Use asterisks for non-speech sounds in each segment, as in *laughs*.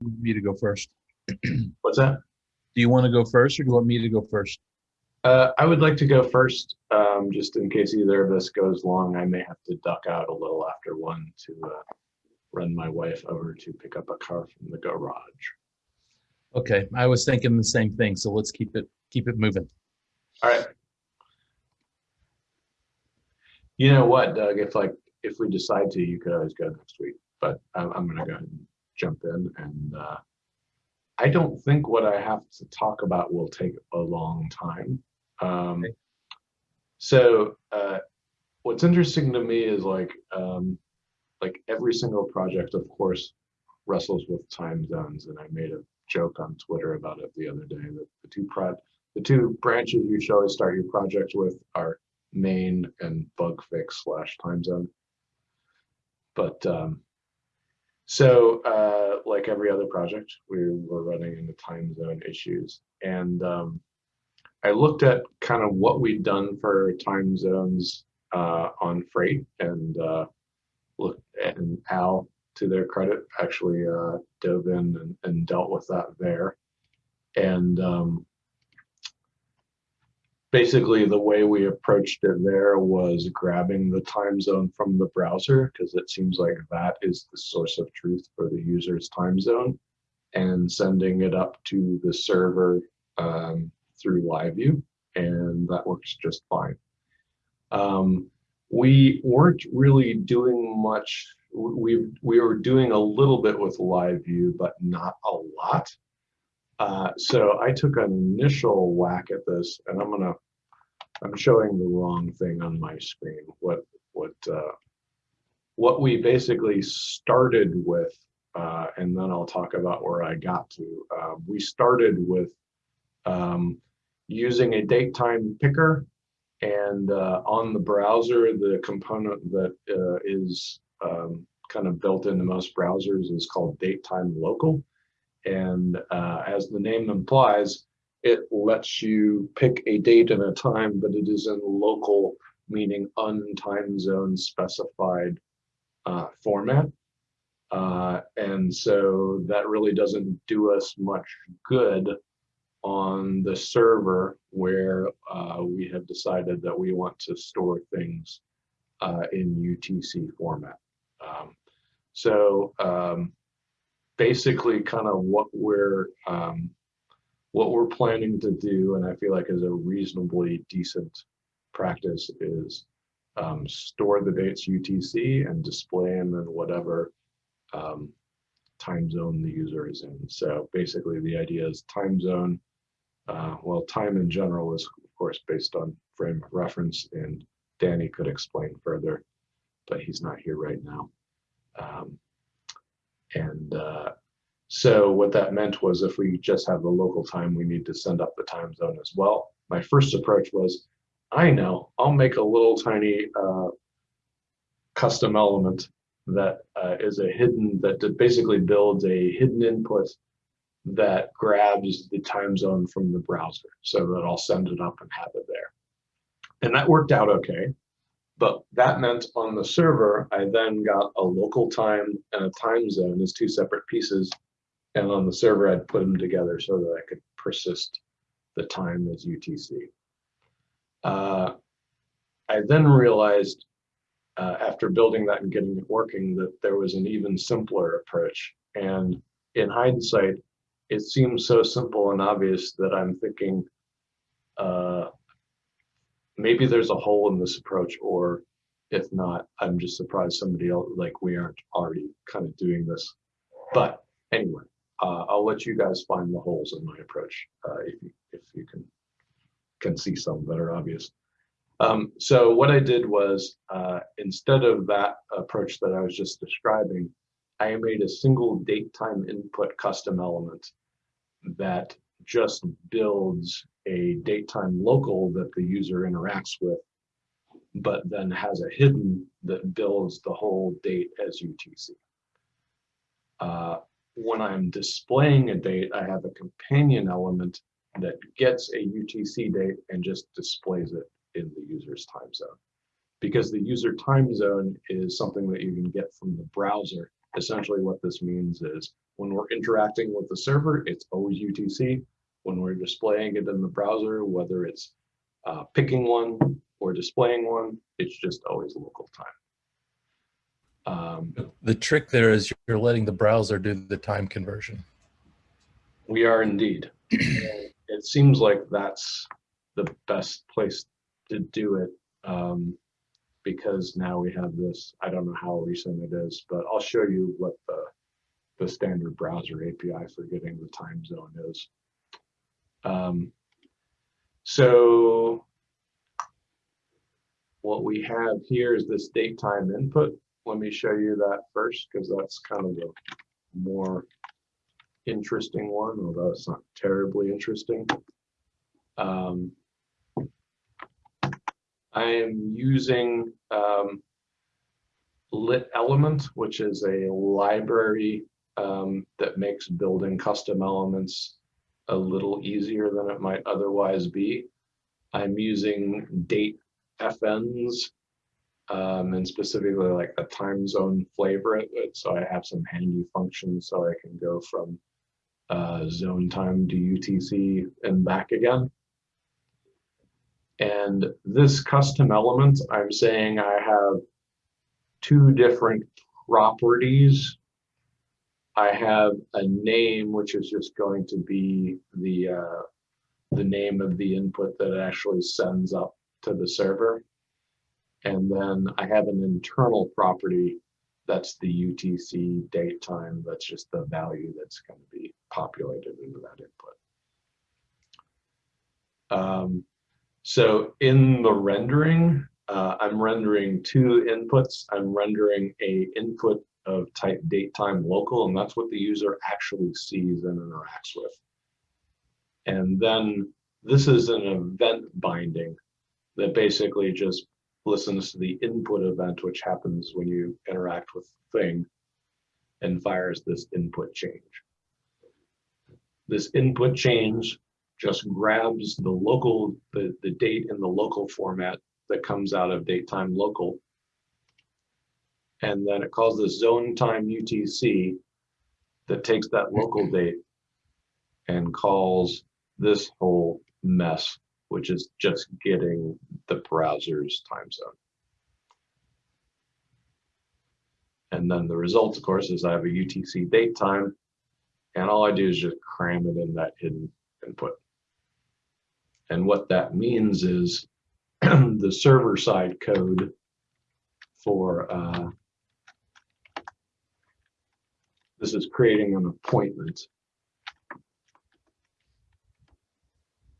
me to go first. *clears throat* What's that? Do you want to go first or do you want me to go first? Uh, I would like to go first, um, just in case either of us goes long. I may have to duck out a little after one to uh, run my wife over to pick up a car from the garage. Okay, I was thinking the same thing, so let's keep it keep it moving. All right. You know what, Doug? If like if we decide to, you could always go next week. But I'm, I'm going to go ahead and jump in, and uh, I don't think what I have to talk about will take a long time. Um, Okay. So uh, what's interesting to me is like um, like every single project, of course, wrestles with time zones, and I made a joke on Twitter about it the other day that the two pro the two branches you should always start your project with are main and bug fix slash time zone. But um, so uh, like every other project, we were running into time zone issues. And um, I looked at kind of what we'd done for time zones uh, on freight and uh, look and Al, to their credit, actually uh, dove in and, and dealt with that there. And um, basically the way we approached it there was grabbing the time zone from the browser because it seems like that is the source of truth for the user's time zone and sending it up to the server um, through LiveView and that works just fine. Um, we weren't really doing much. We, we were doing a little bit with LiveView, but not a lot. Uh, so I took an initial whack at this, and I'm gonna, I'm showing the wrong thing on my screen. What what uh, what we basically started with, uh, and then I'll talk about where I got to. Uh, we started with um, using a date time picker, and uh, on the browser, the component that uh, is um, kind of built into most browsers is called date time local. And uh, as the name implies, it lets you pick a date and a time, but it is in local, meaning untime zone specified uh, format. Uh, and so that really doesn't do us much good on the server where uh, we have decided that we want to store things uh, in UTC format. Um, so um, basically kind of what we're um, what we're planning to do, and I feel like is a reasonably decent practice is um, store the dates UTC and display them in whatever um, time zone the user is in. So basically the idea is time zone, uh, well, time in general is of course based on frame of reference and Danny could explain further, but he's not here right now. Um, and uh, so what that meant was if we just have the local time, we need to send up the time zone as well. My first approach was, I know, I'll make a little tiny uh, custom element that uh, is a hidden, that basically builds a hidden input that grabs the time zone from the browser so that I'll send it up and have it there. And that worked out okay. But that meant on the server, I then got a local time and a time zone as two separate pieces. And on the server, I'd put them together so that I could persist the time as UTC. Uh, I then realized uh, after building that and getting it working that there was an even simpler approach. And in hindsight, it seems so simple and obvious that I'm thinking, uh, maybe there's a hole in this approach or if not i'm just surprised somebody else like we aren't already kind of doing this. But anyway uh, i'll let you guys find the holes in my approach uh, if, you, if you can can see some that are obvious. Um, so what i did was uh, instead of that approach that i was just describing i made a single date time input custom element that just builds a date time local that the user interacts with, but then has a hidden that builds the whole date as UTC. Uh, when I'm displaying a date, I have a companion element that gets a UTC date and just displays it in the user's time zone. Because the user time zone is something that you can get from the browser. Essentially what this means is when we're interacting with the server, it's always UTC. When we're displaying it in the browser, whether it's uh, picking one or displaying one, it's just always local time. Um, The trick there is you're letting the browser do the time conversion. We are indeed. *clears throat* It seems like that's the best place to do it. um, Because now we have this, I don't know how recent it is, but I'll show you what the, the standard browser API for getting the time zone is. Um, So what we have here is this date time input. Let me show you that first, because that's kind of the more interesting one, although it's not terribly interesting. Um, I am using um, Lit Element, which is a library um, that makes building custom elements a little easier than it might otherwise be. I'm using date FNs um, and specifically like a time zone flavor it. So I have some handy functions so I can go from uh, zone time to UTC and back again. And this custom element, I'm saying I have two different properties. I have a name, which is just going to be the, uh, the name of the input that it actually sends up to the server. And then I have an internal property that's the UTC date time. That's just the value that's going to be populated into that input. Um, so in the rendering, uh, I'm rendering two inputs. I'm rendering a input of type date time local, and that's what the user actually sees and interacts with. And then this is an event binding that basically just listens to the input event, which happens when you interact with the thing, and fires this input change. This input change just grabs the local, the, the date in the local format that comes out of date time local. And then it calls the zone time UTC that takes that local *clears throat* date and calls this whole mess which is just getting the browser's time zone. And then the result, of course, is I have a UTC date time, and all I do is just cram it in that hidden input. And what that means is *clears throat* the server side code for uh, this is creating an appointment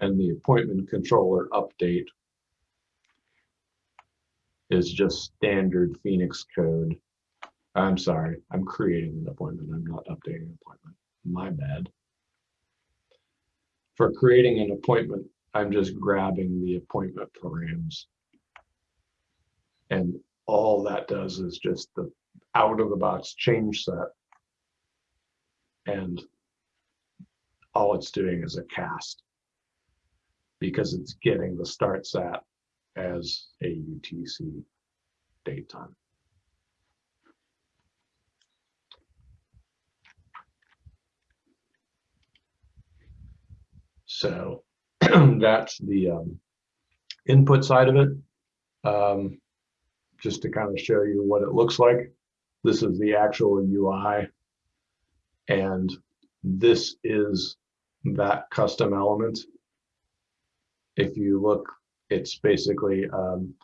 and the appointment controller update is just standard Phoenix code. I'm sorry, I'm creating an appointment. I'm not updating an appointment. My bad. For creating an appointment, I'm just grabbing the appointment params. And all that does is just the out of the box change set. And all it's doing is a cast because it's getting the start sat as a UTC date time. So *clears throat* that's the um, input side of it. Um, just to kind of show you what it looks like. This is the actual UI. And this is that custom element if you look, it's basically, um,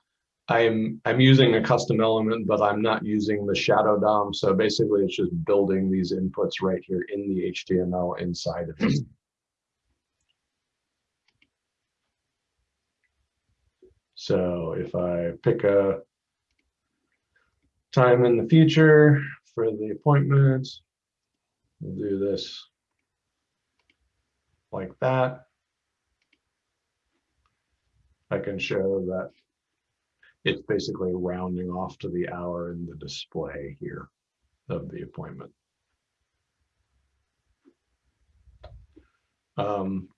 I'm, I'm using a custom element, but I'm not using the shadow DOM. So basically it's just building these inputs right here in the HTML inside of it. So if I pick a time in the future for the appointment, we'll do this like that. I can show that it's basically rounding off to the hour in the display here of the appointment. Um,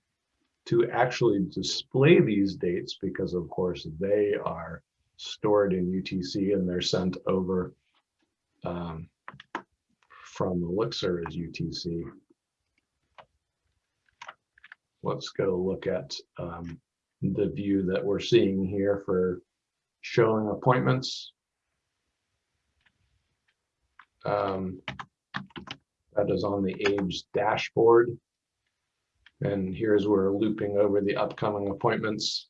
to actually display these dates, because of course they are stored in UTC and they're sent over um, from Elixir is UTC. Let's go look at um, the view that we're seeing here for showing appointments. Um, That is on the Age dashboard. And here's where we're looping over the upcoming appointments.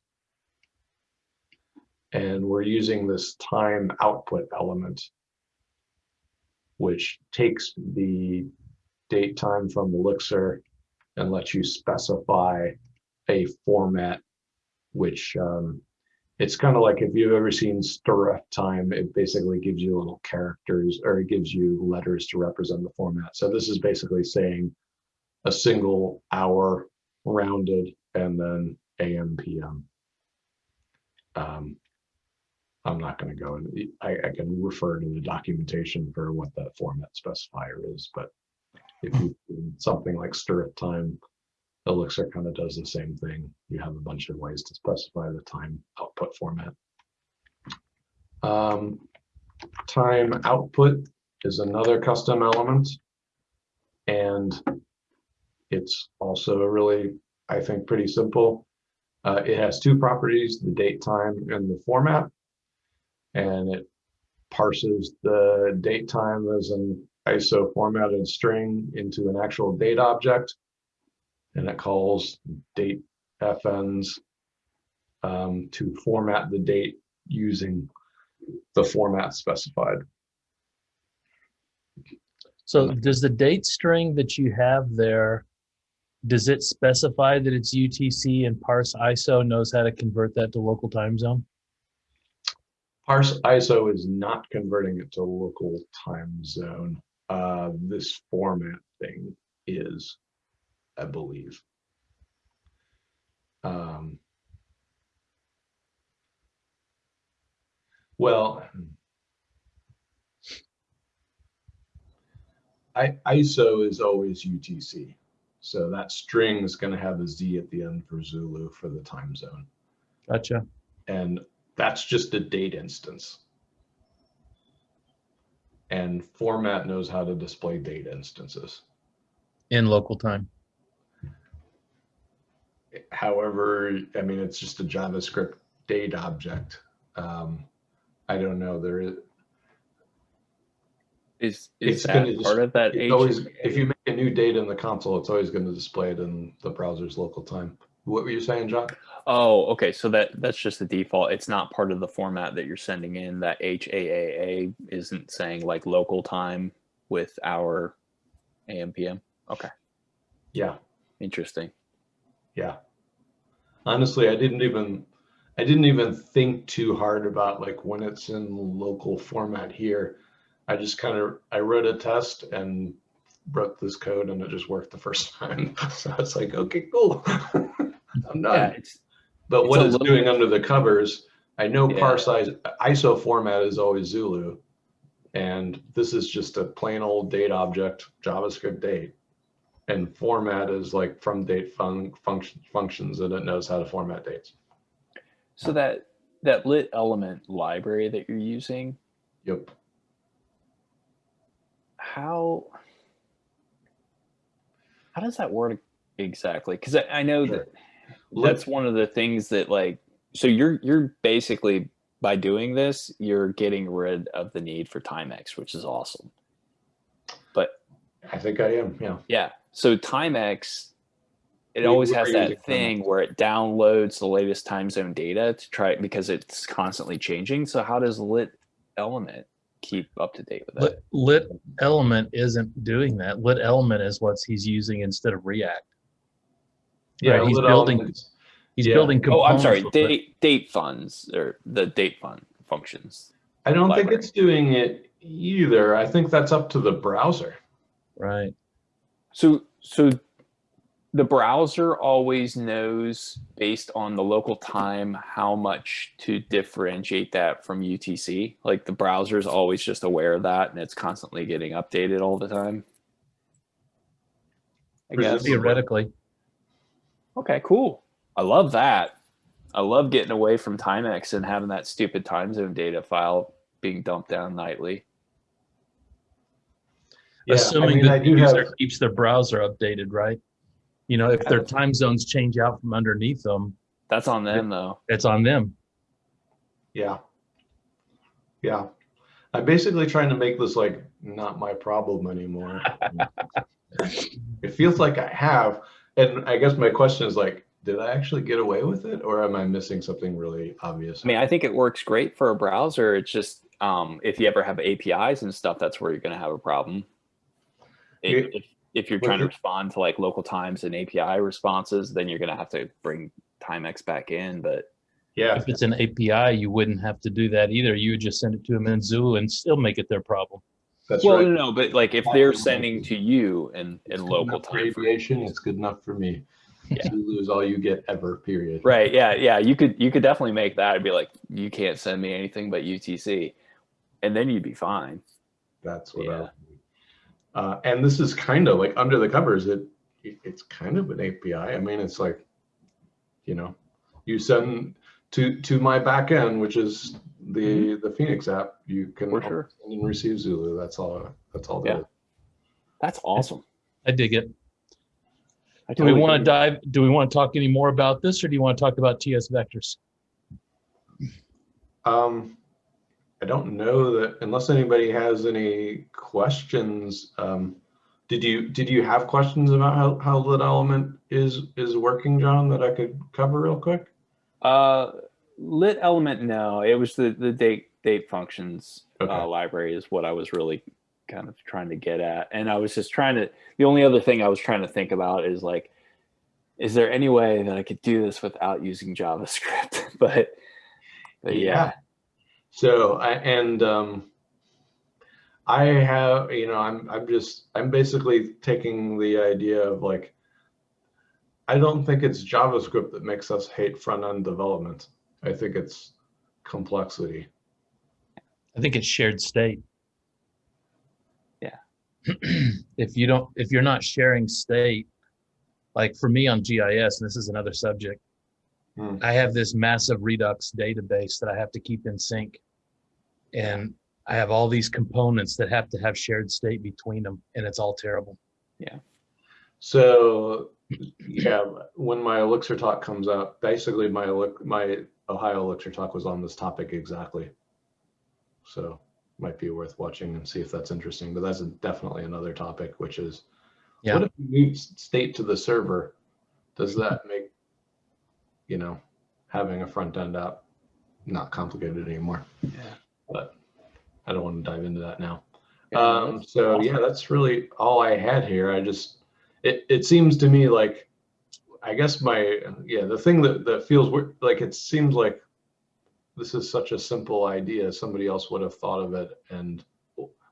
And we're using this time output element, which takes the date time from Elixir and lets you specify a format, which um, it's kind of like if you've ever seen stirref time, it basically gives you little characters or it gives you letters to represent the format. So this is basically saying a single hour rounded and then AM PM. Um, I'm not going to go in. I, I can refer to the documentation for what that format specifier is, but if you something like strftime, Elixir kind of does the same thing. You have a bunch of ways to specify the time output format. Um, time output is another custom element. And it's also really, I think, pretty simple. Uh, it has two properties, the date time and the format. And it parses the date time as an ISO formatted string into an actual date object and it calls date FNs um, to format the date using the format specified. So does the date string that you have there, does it specify that it's UTC and parse ISO knows how to convert that to local time zone? Parse ISO is not converting it to local time zone. Uh, this format thing is, I believe. Um, well, I, ISO is always UTC. So that string is going to have a Z at the end for Zulu for the time zone. Gotcha. And that's just a date instance. And format knows how to display date instances. In local time. However, I mean, it's just a JavaScript date object. Um, I don't know, there is, Is is It's that gonna part of that it's always, if you make a new date in the console, it's always going to display it in the browser's local time. What were you saying, John? Oh, okay. So that that's just the default. It's not part of the format that you're sending in. That HAAA isn't saying like local time with our AM PM. Okay, Yeah, interesting. yeah. Honestly, I didn't even, I didn't even think too hard about like when it's in local format here. I just kind of, I wrote a test and wrote this code and it just worked the first *laughs* time. So it's like, okay, cool. *laughs* *laughs* I'm not. Yeah, it's But It's what it's doing under the covers, I know Yeah. ISO format is always Zulu. And this is just a plain old date object, JavaScript date. And format is like from date fun, function, functions and it knows how to format dates. so that that lit element library that you're using. Yep. How how does that work exactly? Because I, I know Sure. that that's one of the things that like so you're you're basically by doing this you're getting rid of the need for timex which is awesome but I think I am, yeah. yeah so timex it We- always has that using thing where it downloads the latest time zone data to try because it's constantly changing so how does lit element keep up to date with that Lit, lit element isn't doing that. Lit element is what he's using instead of React. Yeah, Right, he's lit building- He's Yeah. building oh i'm sorry date date funds or the date fund functions I don't think it's doing it either. I think that's up to the browser. Right. So so the browser always knows based on the local time how much to differentiate that from UTC. Like the browser is always just aware of that and it's constantly getting updated all the time. I guess. Presumably. Theoretically. Okay, cool. I love that. I love getting away from Timex and having that stupid time zone data file being dumped down nightly. Yeah, I Assuming mean, I that the do have- user keeps their browser updated, right? You know, if their time zones change out from underneath them, That's on them though. it's on them. Yeah. Yeah. I'm basically trying to make this like not my problem anymore. *laughs* it feels like I have. And I guess my question is like, did I actually get away with it or am I missing something really obvious? I mean, I think it works great for a browser. It's just um, if you ever have APIs and stuff, that's where you're going to have a problem. If, if, if you're trying to respond to like local times and API responses, then you're going to have to bring timex back in. But yeah. If it's an API, you wouldn't have to do that either. You would just send it to them in Zulu and still make it their problem. That's well, right. no, no, but like if they're sending to you in in local enough time, aviation, it's good enough for me. Yeah. Zulu is all you get ever, period. right? Yeah, yeah. You could you could definitely make that. I'd be like, you can't send me anything but UTC, and then you'd be fine. That's what Yeah. I. Uh, and this is kind of like under the covers. It, it it's kind of an API. I mean, it's like, you know, you send to to my back end, which is the the Phoenix app. You can. For sure. send and receive Zulu. That's all. That's all. Yeah. That is. That's awesome. I dig it. I Do we want to dive, do we want to talk any more about this or do you want to talk about TS vectors? Um, I don't know that unless anybody has any questions. Um, did you did you have questions about how how lit element is is working, John? That I could cover real quick. Uh, lit element, no. It was the the date date functions Okay. uh, library is what I was really kind of trying to get at, and I was just trying to. The only other thing I was trying to think about is like, is there any way that I could do this without using JavaScript? *laughs* but, but yeah, So I and um, I have you know I'm I'm just I'm basically taking the idea of like I don't think it's JavaScript that makes us hate front end development. I think it's complexity. I think it's shared state. Yeah. *clears throat* If you don't, if you're not sharing state, like for me on GIS, and this is another subject, Hmm. I have this massive Redux database that I have to keep in sync. And I have all these components that have to have shared state between them, and it's all terrible. Yeah. So yeah, when my Elixir talk comes up, basically my Elix- my Ohio Elixir talk was on this topic exactly. So might be worth watching and see if that's interesting. But that's definitely another topic, which is Yeah. what if you move state to the server? Does that make you know having a front end app not complicated anymore? Yeah. But I don't want to dive into that now. Yeah, Um, so awesome. yeah, that's really all I had here. I just, it, it seems to me like, I guess my, yeah, the thing that, that feels weird, like it seems like this is such a simple idea. Somebody else would have thought of it and,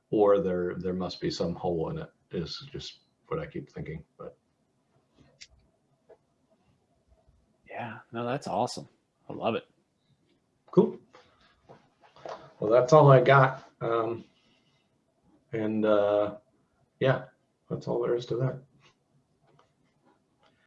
or there, there must be some hole in it is just what I keep thinking, but yeah. No, that's awesome. I love it. cool. Well, that's all I got. Um, and, uh, yeah, that's all there is to that.